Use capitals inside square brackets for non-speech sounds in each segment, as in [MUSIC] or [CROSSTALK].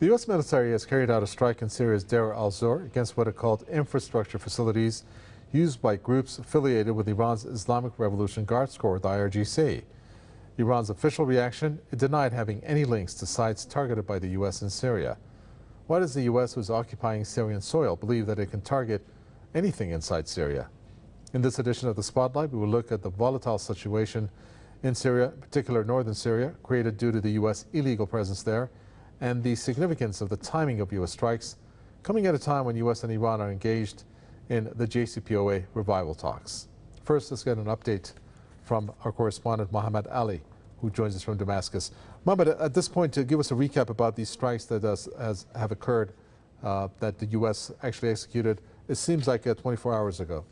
The U.S. military has carried out a strike in Syria's Deir al-Zor against what are called infrastructure facilities used by groups affiliated with Iran's Islamic Revolution Guards Corps, the IRGC. Iran's official reaction, it denied having any links to sites targeted by the U.S. in Syria. Why does the U.S., who is occupying Syrian soil, believe that it can target anything inside Syria? In this edition of The Spotlight, we will look at the volatile situation in Syria, in particular northern Syria, created due to the U.S. illegal presence there, and the significance of the timing of U.S. strikes coming at a time when U.S. and Iran are engaged in the JCPOA revival talks. First, let's get an update from our correspondent Mohammed Ali, who joins us from Damascus. Mohammed, at this point, to give us a recap about these strikes that has, has have occurred, uh, that the U.S. actually executed, it seems like uh, 24 hours ago.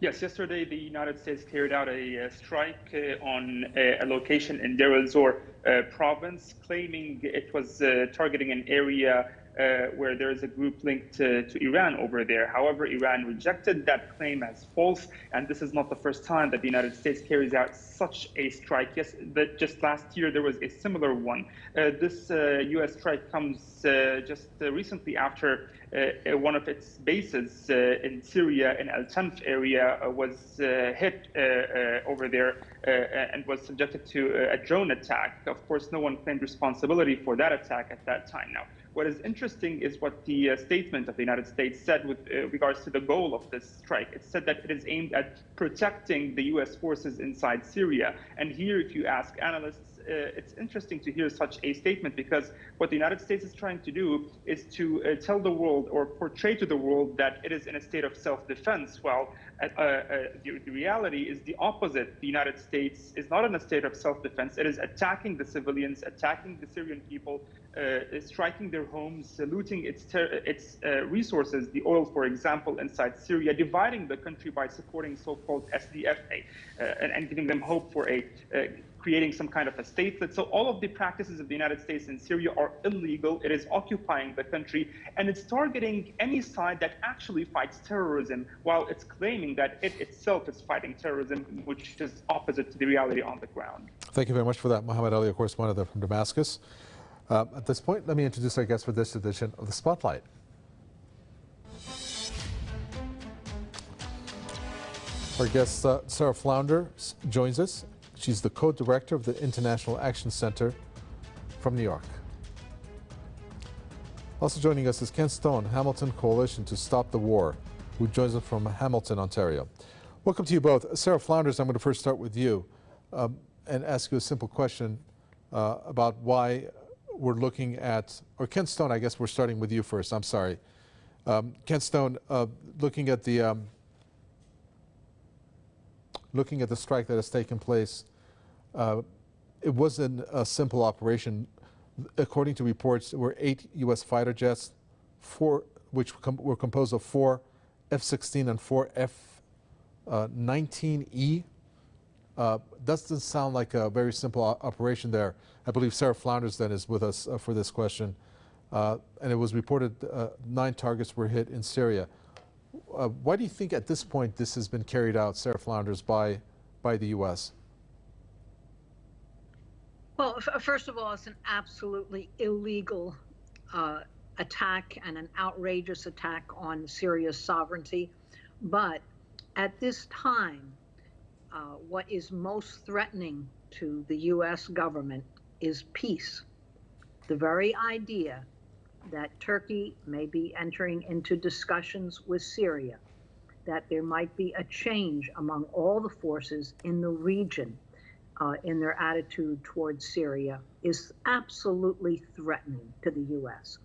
Yes, yesterday the United States carried out a, strike uh, on a, location in Deir el-Zor uh, province, claiming it was uh, targeting an area uh, where there is a group linked to, to, Iran over there. However, Iran rejected that claim as false, and this is not the first time that the United States carries out such a strike. Yes, that just last year there was a similar one. Uh, this uh, U.S. strike comes uh, just uh, recently after one of its bases in Syria, in Al Tanf area, was hit over there and was subjected to a drone attack. Of course, no one claimed responsibility for that attack at that time. Now. What is interesting is what the uh, statement of the United States said with uh, regards to the goal of this strike. It said that it is aimed at protecting the U.S. forces inside Syria. And here, if you ask analysts, uh, it's interesting to hear such a statement because what the United States is trying to do is to uh, tell the world or portray to the world that it is in a state of self-defense. Well, uh, uh, the, the, reality is the opposite. The United States is not in a state of self-defense. It is attacking the civilians, attacking the Syrian people, Uh, striking their homes, looting its, its uh, resources, the oil, for example, inside Syria, dividing the country by supporting so-called SDFA uh, and, and, giving them hope for a creating some kind of a statelet. So all of the practices of the United States in Syria are illegal. It is occupying the country, and it's targeting any side that actually fights terrorism, while it's claiming that it itself is fighting terrorism, which is opposite to the reality on the ground. Thank you very much for that, Mohammed Ali, one of them from Damascus. Uh, at this point, let me introduce our guest for this edition of the Spotlight. Our guest, uh, Sarah Flounder, joins us. She's the co-director of the International Action Center from New York. Also joining us is Ken Stone, Hamilton Coalition to Stop the War, who joins us from Hamilton, Ontario. Welcome to you both. Sarah Flounders, I'm going to first start with you um, and ask you a simple question uh, about why we're looking at, or Ken Stone, I guess we're starting with you first, I'm sorry. Um, Ken Stone, uh, looking at the um, looking at the strike that has taken place uh, it wasn't a simple operation. According to reports, there were eight U.S. fighter jets, four which com were composed of four F-16 and four F-15E. Uh, doesn't sound like a very simple operation there. I believe Sarah Flounders then is with us uh, for this question. Uh, and it was reported uh, nine targets were hit in Syria. Uh, why do you think at this point this has been carried out, Sarah Flounders, by, by the U.S.? Well, first of all, it's an absolutely illegal uh, attack and an outrageous attack on Syria's sovereignty. But at this time, uh, what is most threatening to the U.S. government is peace. The very idea that Turkey may be entering into discussions with Syria, that there might be a change among all the forces in the region uh, in their attitude towards Syria is absolutely threatening to the U.S.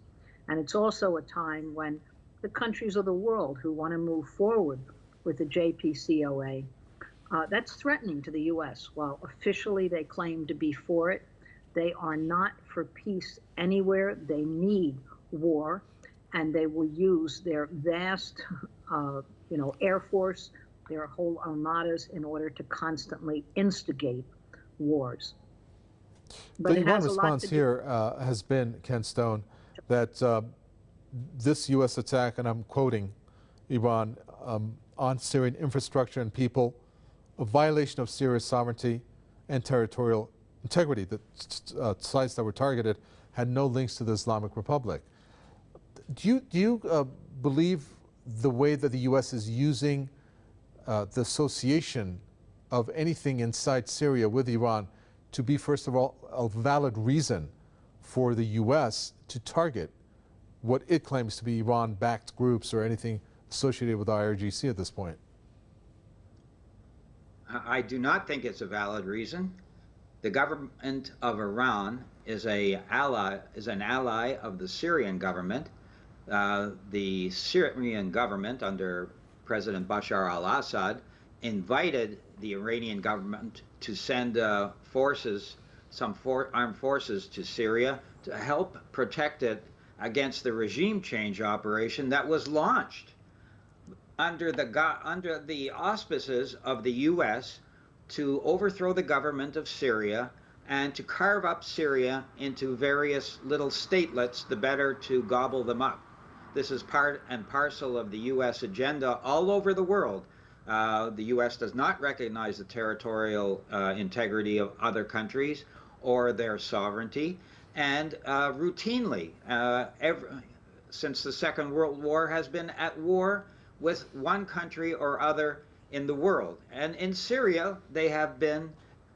And it's also a time when the countries of the world who want to move forward with the JCPOA, uh, that's threatening to the U.S. While officially they claim to be for it, they are not for peace anywhere. They need war, and they will use their vast, uh, you know, air force, their whole armadas in order to constantly instigate wars. But the Iran response here uh, has been, Ken Stone, that uh, this U.S. attack, and I'm quoting Iran, um, on Syrian infrastructure and people, a violation of Syria's sovereignty and territorial integrity. The uh, sites that were targeted had no links to the Islamic Republic. Do you, do you uh, believe the way that the U.S. is using uh, the association of anything inside Syria with Iran to be, first of all, a valid reason for the U.S. to target what it claims to be Iran-backed groups or anything associated with IRGC at this point? I do not think it's a valid reason. The government of Iran is a ally is an ally of the Syrian government. Uh, the Syrian government under President Bashar al-Assad invited the Iranian government to send uh, forces, some for armed forces to Syria to help protect it against the regime change operation that was launched under the under the auspices of the U.S. to overthrow the government of Syria and to carve up Syria into various little statelets, the better to gobble them up. This is part and parcel of the U.S. agenda all over the world. Uh, the U.S. does not recognize the territorial uh, integrity of other countries or their sovereignty, and uh, routinely, uh, every, since the Second World War, has been at war with one country or other in the world. And in Syria, they have been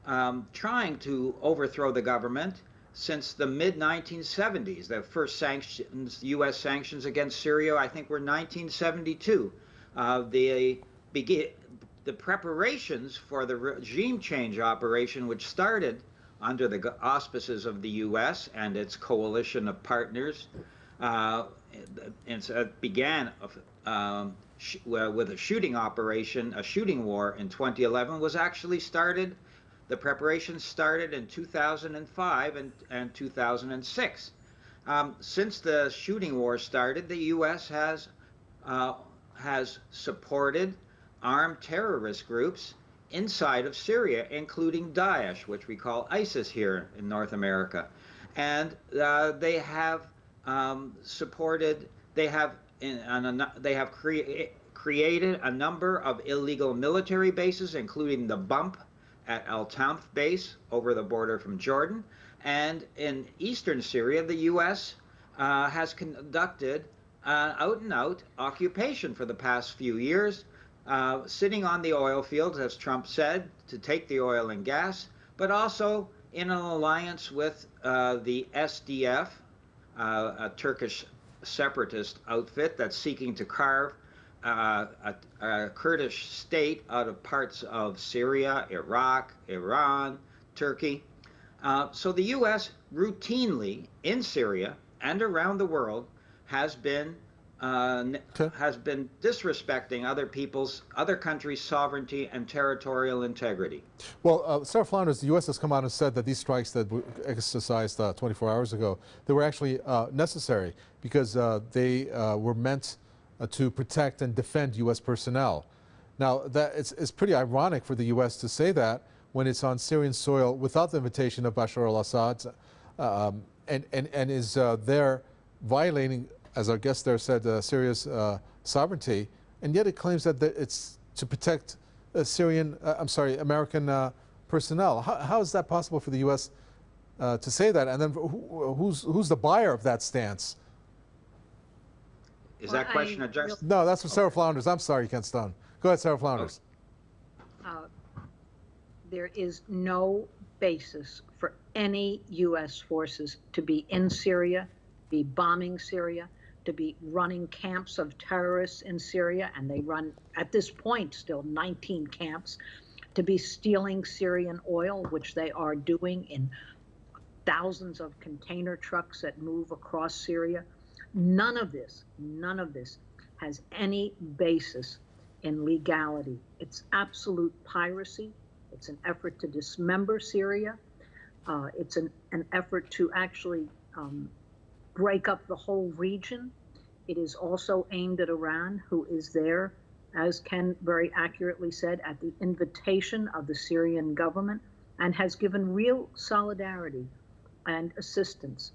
um, trying to overthrow the government since the mid 1970s. The first sanctions, U.S. sanctions against Syria, I think, were 1972. Uh, the the preparations for the regime change operation, which started under the auspices of the U.S. and its coalition of partners, uh, and so it began um, with a shooting operation, a shooting war in 2011, was actually started the preparations started in 2005 and, and 2006. Um, since the shooting war started, the U.S. has uh, has supported armed terrorist groups inside of Syria, including Daesh, which we call ISIS here in North America, and uh, they have um, supported. They have they have crea created a number of illegal military bases, including the bump at Al Tanf base over the border from Jordan. And in eastern Syria, the U.S. Uh, has conducted uh, out and out occupation for the past few years, uh, sitting on the oil fields, as Trump said, to take the oil and gas, but also in an alliance with uh, the SDF, uh, a Turkish separatist outfit that's seeking to carve uh, a, a, Kurdish state out of parts of Syria, Iraq, Iran, Turkey. Uh, so the U.S. routinely in Syria and around the world has been uh, okay. has been disrespecting other people's, other countries' sovereignty and territorial integrity. Well, uh, Sarah Flounders, the U.S. has come out and said that these strikes that were exercised uh, 24 hours ago, they were actually uh, necessary because uh, they uh, were meant uh, to protect and defend U.S. personnel. Now, that it's, it's pretty ironic for the U.S. to say that when it's on Syrian soil without the invitation of Bashar al-Assad um, and, and, and is uh, there violating, as our guest there said, uh, Syria's uh, sovereignty, and yet it claims that it's to protect uh, Syrian, uh, I'm sorry, American personnel. How, how is that possible for the U.S. to say that? And then who, who's, who's the buyer of that stance? Is well, that question I addressed? No, that's for Sarah okay. Flounders. I'm sorry, Ken Stone. Go ahead, Sarah Flounders. Uh, there is no basis for any U.S. forces to be in Syria, be bombing Syria, to be running camps of terrorists in Syria, and they run, at this point, still 19 camps, to be stealing Syrian oil, which they are doing in thousands of container trucks that move across Syria. None of this, none of this has any basis in legality. It's absolute piracy. It's an effort to dismember Syria. Uh, it's an, an effort to actually um, break up the whole region. It is also aimed at Iran, who is there, as Ken very accurately said, at the invitation of the Syrian government and has given real solidarity and assistance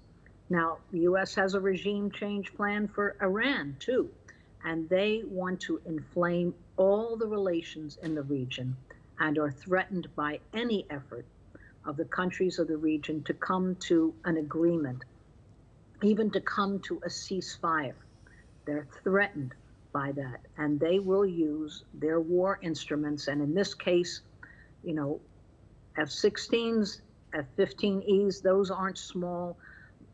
now, the U.S. has a regime change plan for Iran, too, and they want to inflame all the relations in the region and are threatened by any effort of the countries of the region to come to an agreement, even to come to a ceasefire. They're threatened by that, and they will use their war instruments. And in this case, you know, F 16s, F 15Es, those aren't small.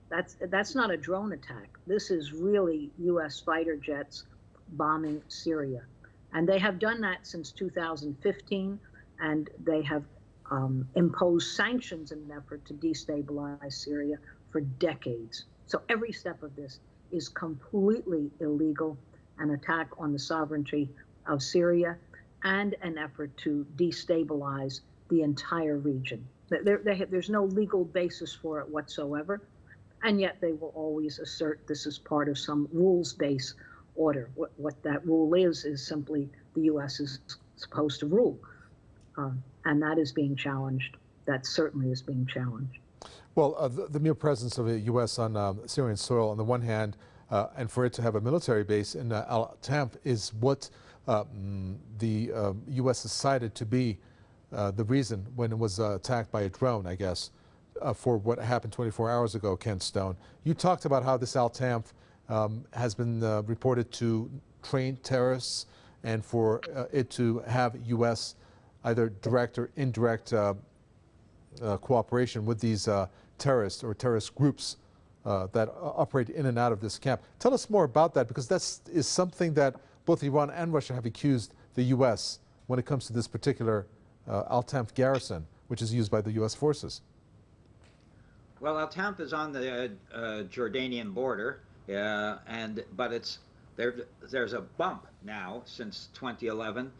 That's, that's not a drone attack. This is really US fighter jets bombing Syria. And they have done that since 2015, and they have um, imposed sanctions in an effort to destabilize Syria for decades. So every step of this is completely illegal, an attack on the sovereignty of Syria, and an effort to destabilize the entire region. There, have, there's no legal basis for it whatsoever, and yet they will always assert this is part of some rules-based order. What, what that rule is is simply the U.S. is supposed to rule, um, and that is being challenged. That certainly is being challenged. Well, uh, the, the, mere presence of the U.S. on um, Syrian soil, on the one hand, uh, and for it to have a military base in uh, Al Tanf is what uh, mm, the U.S. Um, decided to be uh, the reason when it was uh, attacked by a drone, I guess, for what happened 24 hours ago, Ken Stone. You talked about how this Al Tanf um, has been reported to train terrorists and for it to have U.S. either direct or indirect cooperation with these terrorists or terrorist groups uh, that operate in and out of this camp. Tell us more about that because that is something that both Iran and Russia have accused the U.S. when it comes to this particular uh, Al Tanf garrison, which is used by the U.S. forces. Well, Al Tanf is on the uh, Jordanian border, uh, and but it's there. There's a bump now since 2011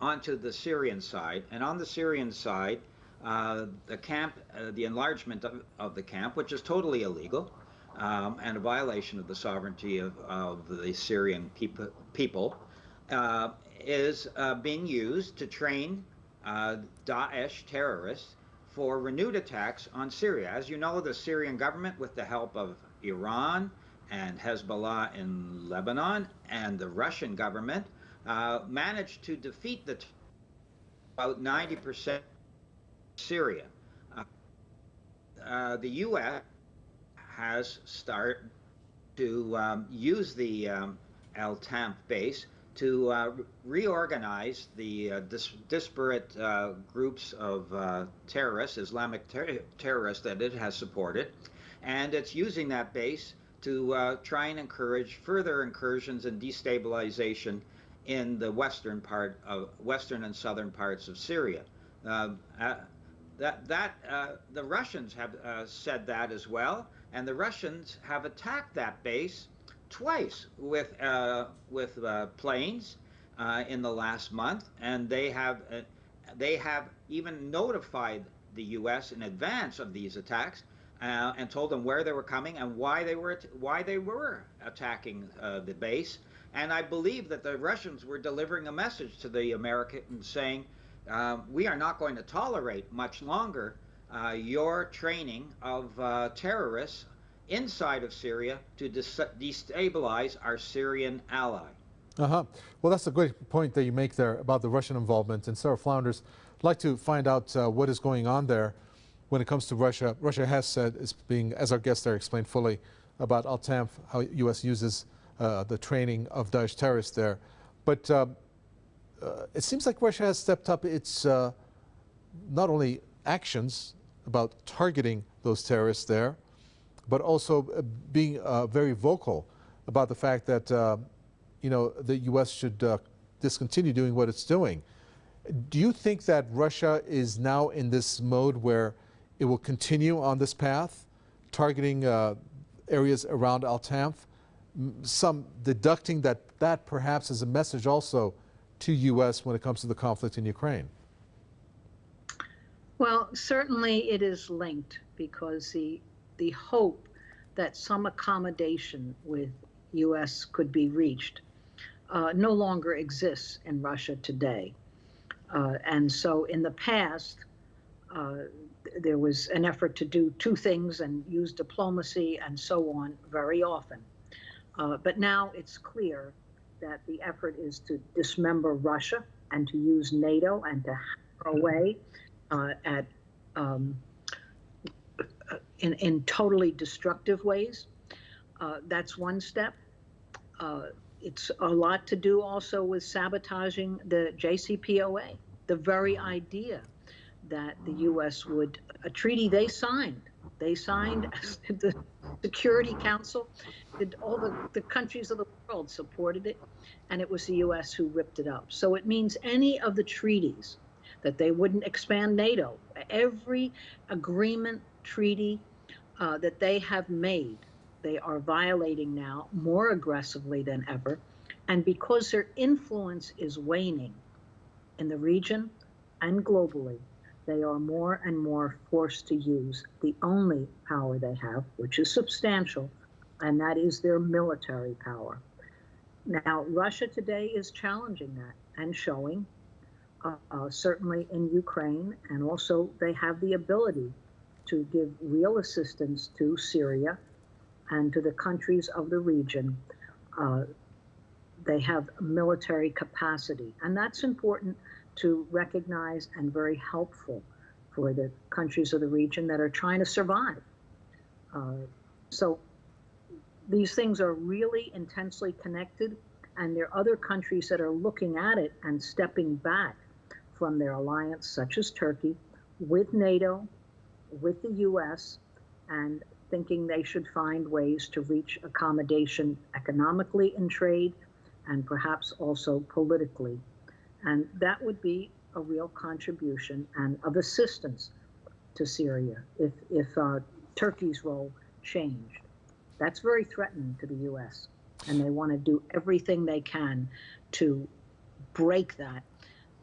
onto the Syrian side, and on the Syrian side, uh, the camp, uh, the enlargement of, of, the camp, which is totally illegal um, and a violation of the sovereignty of, of the Syrian peop people, uh, is uh, being used to train uh, Daesh terrorists for renewed attacks on Syria. As you know, the Syrian government, with the help of Iran and Hezbollah in Lebanon and the Russian government, managed to defeat the about 90 percent Syria. Uh, uh, the U.S. has started to um, use the um, Al Tanf base to uh, reorganize the uh, dis disparate uh, groups of uh, terrorists, Islamic ter terrorists that it has supported, and it's using that base to try and encourage further incursions and destabilization in the western part of western and southern parts of Syria. Uh, that that uh, the Russians have uh, said that as well, and the Russians have attacked that base twice with uh, with uh, planes uh, in the last month, and they have uh, they have even notified the U.S. in advance of these attacks and told them where they were coming and why they were why they were attacking the base. And I believe that the Russians were delivering a message to the Americans saying uh, we are not going to tolerate much longer uh, your training of uh, terrorists inside of Syria to destabilize our Syrian ally. Uh-huh. Well, that's a great point that you make there about the Russian involvement. And Sarah Flounders, I'd like to find out uh, what is going on there when it comes to Russia. Russia has said, it's being, as our guest there explained fully, about Al-Tanf, how U.S. uses uh, the training of Daesh terrorists there. But uh, it seems like Russia has stepped up its uh, not only actions about targeting those terrorists there, but also uh, being uh, very vocal about the fact that uh, you know the U.S. should uh, discontinue doing what it's doing. Do you think that Russia is now in this mode where it will continue on this path, targeting areas around Al-Tanf? Some deducting that that perhaps is a message also to U.S. when it comes to the conflict in Ukraine? Well, certainly it is linked because the the hope that some accommodation with U.S. could be reached uh, no longer exists in Russia today. Uh, and so in the past, uh, there was an effort to do two things and use diplomacy and so on very often. Uh, but now it's clear that the effort is to dismember Russia and to use NATO and to hack away uh, at um, in, in totally destructive ways. Uh, that's one step. Uh, it's a lot to do also with sabotaging the JCPOA, the very idea that the U.S. would, a treaty they signed, they signed, [LAUGHS] the Security Council, did all the, the countries of the world supported it, and it was the U.S. who ripped it up. So it means any of the treaties that they wouldn't expand NATO, every agreement, treaty uh, that they have made, they are violating now more aggressively than ever. And because their influence is waning in the region and globally, they are more and more forced to use the only power they have, which is substantial, and that is their military power. Now, Russia today is challenging that and showing, uh, uh, certainly in Ukraine, and also they have the ability to give real assistance to Syria and to the countries of the region. Uh, they have military capacity, and that's important to recognize and very helpful for the countries of the region that are trying to survive. Uh, so these things are really intensely connected, and there are other countries that are looking at it and stepping back from their alliance, such as Turkey, with NATO, with the US, and thinking they should find ways to reach accommodation economically in trade and perhaps also politically. And that would be a real contribution and of assistance to Syria if, if uh, Turkey's role changed. That's very threatening to the U.S., and they want to do everything they can to break that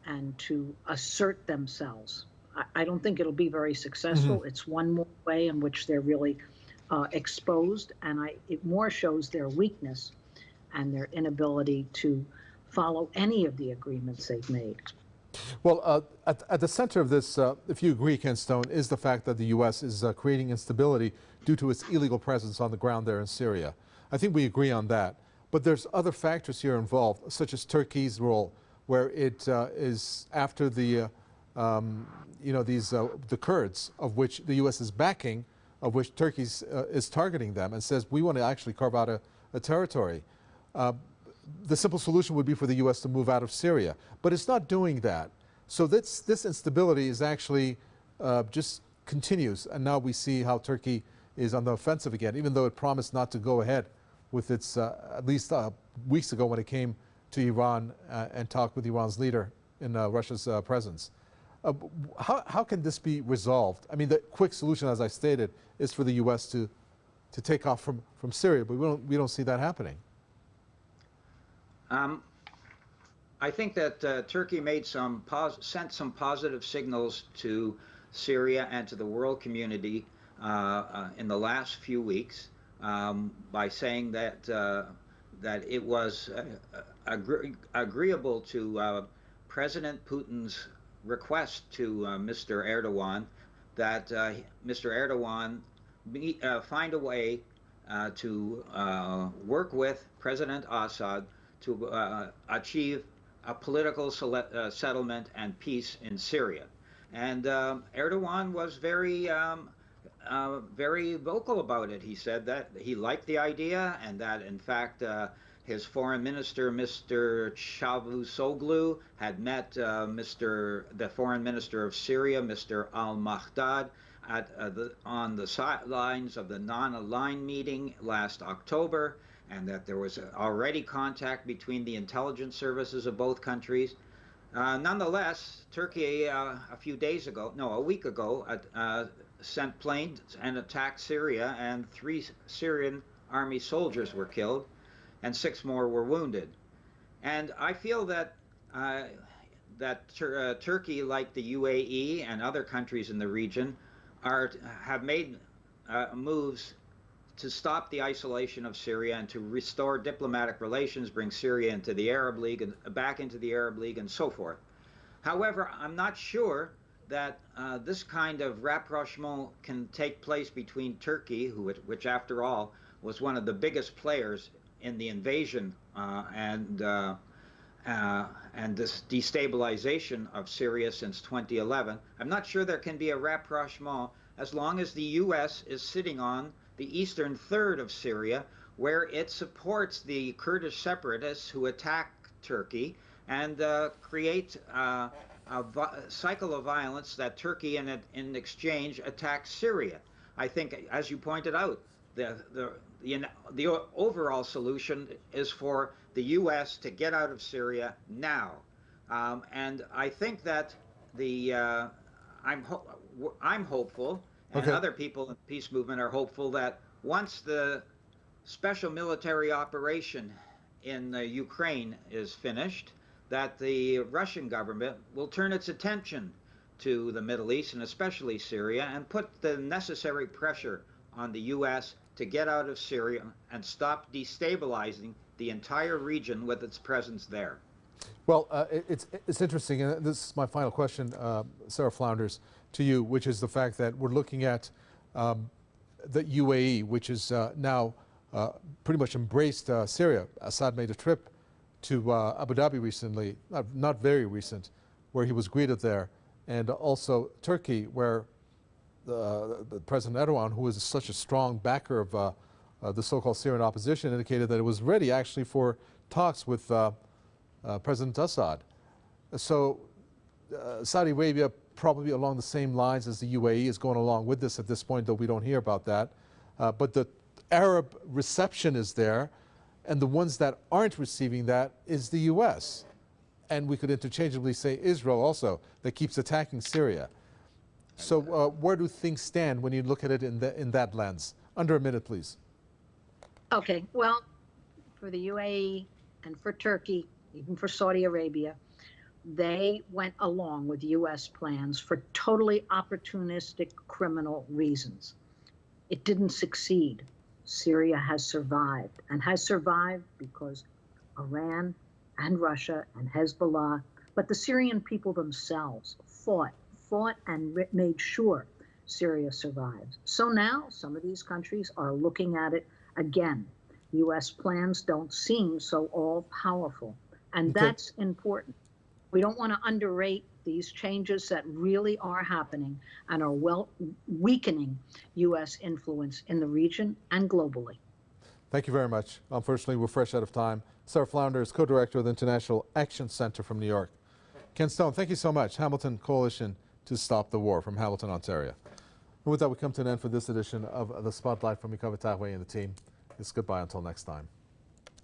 and to assert themselves. I, I don't think it'll be very successful. Mm-hmm. It's one more way in which they're really uh, exposed, and I, it more shows their weakness and their inability to follow any of the agreements they've made. Well, uh, at, at, the center of this, uh, if you agree, Ken Stone, is the fact that the U.S. is uh, creating instability due to its illegal presence on the ground there in Syria. I think we agree on that. But there's other factors here involved, such as Turkey's role, where it uh, is after the, uh, um, you know, these uh, the Kurds, of which the U.S. is backing, of which Turkey is targeting them, and says we want to actually carve out a, a territory the simple solution would be for the U.S. to move out of Syria. But it's not doing that. So this, this instability is actually uh, just continues. And now we see how Turkey is on the offensive again, even though it promised not to go ahead with its, uh, at least uh, weeks ago when it came to Iran uh, and talked with Iran's leader in uh, Russia's uh, presence. how, how can this be resolved? I mean, the quick solution, as I stated, is for the U.S. to, to take off from, from Syria, but we don't, we don't see that happening. Um, I think that uh, Turkey made some sent some positive signals to Syria and to the world community uh, uh, in the last few weeks um, by saying that uh, that it was uh, agree agreeable to uh, President Putin's request to Mr. Erdogan that Mr. Erdogan meet, find a way to work with President Assad to uh, achieve a political uh, settlement and peace in Syria. And um, Erdogan was very, um, uh, very vocal about it. He said that he liked the idea and that, in fact, uh, his foreign minister, Mr. Cavusoglu, had met uh, Mr. the foreign minister of Syria, Mr. Al-Mekdad, at, uh, on the sidelines of the non-aligned meeting last October and that there was already contact between the intelligence services of both countries. Uh, nonetheless, Turkey uh, a few days ago, no, a week ago, uh, sent planes and attacked Syria, and three Syrian army soldiers were killed, and six more were wounded. And I feel that uh, that Tur uh, Turkey, like the UAE and other countries in the region, are have made uh, moves to stop the isolation of Syria and to restore diplomatic relations, bring Syria into the Arab League and back into the Arab League and so forth. However, I'm not sure that uh, this kind of rapprochement can take place between Turkey, who, which after all was one of the biggest players in the invasion uh, and uh, uh, and this destabilization of Syria since 2011, I'm not sure there can be a rapprochement as long as the U.S. is sitting on the eastern third of Syria, where it supports the Kurdish separatists who attack Turkey and uh, create uh, cycle of violence that Turkey, in, in exchange, attacks Syria. I think, as you pointed out, the, the, the, the overall solution is for the U.S. to get out of Syria now. Um, and I think that the uh, I'm ho- I'm hopeful, and Okay. other people in the peace movement are hopeful that once the special military operation in uh, Ukraine is finished, that the Russian government will turn its attention to the Middle East and especially Syria and put the necessary pressure on the U.S. to get out of Syria and stop destabilizing the entire region with its presence there. Well, uh, it's, it's interesting, and this is my final question, uh, Sarah Flounders, to you, which is the fact that we're looking at um, the UAE, which is uh, now uh, pretty much embraced uh, Syria. Assad made a trip to uh, Abu Dhabi recently, not, not very recent, where he was greeted there, and also Turkey, where the, the President Erdogan, who is such a strong backer of uh, uh, the so-called Syrian opposition, indicated that it was ready actually for talks with uh, uh, President Assad. So uh, Saudi Arabia, probably along the same lines as the UAE, is going along with this at this point, though we don't hear about that. Uh, but the Arab reception is there, and the ones that aren't receiving that is the U.S. And we could interchangeably say Israel also, that keeps attacking Syria. So uh, where do things stand when you look at it in, the, in that lens? Under a minute, please. Okay, well, for the UAE and for Turkey, even for Saudi Arabia, they went along with U.S. plans for totally opportunistic criminal reasons. It didn't succeed. Syria has survived and has survived because Iran and Russia and Hezbollah, but the Syrian people themselves fought, fought and made sure Syria survives. So now some of these countries are looking at it again. U.S. plans don't seem so all powerful. And Okay. that's important. We don't want to underrate these changes that really are happening and are well weakening U.S. influence in the region and globally. Thank you very much. Unfortunately, we're fresh out of time. Sarah Flounder is co-director of the International Action Center from New York. Ken Stone, thank you so much. Hamilton Coalition to Stop the War from Hamilton, Ontario. And with that, we come to an end for this edition of The Spotlight from Mikava Tagwe and the team. It's goodbye until next time.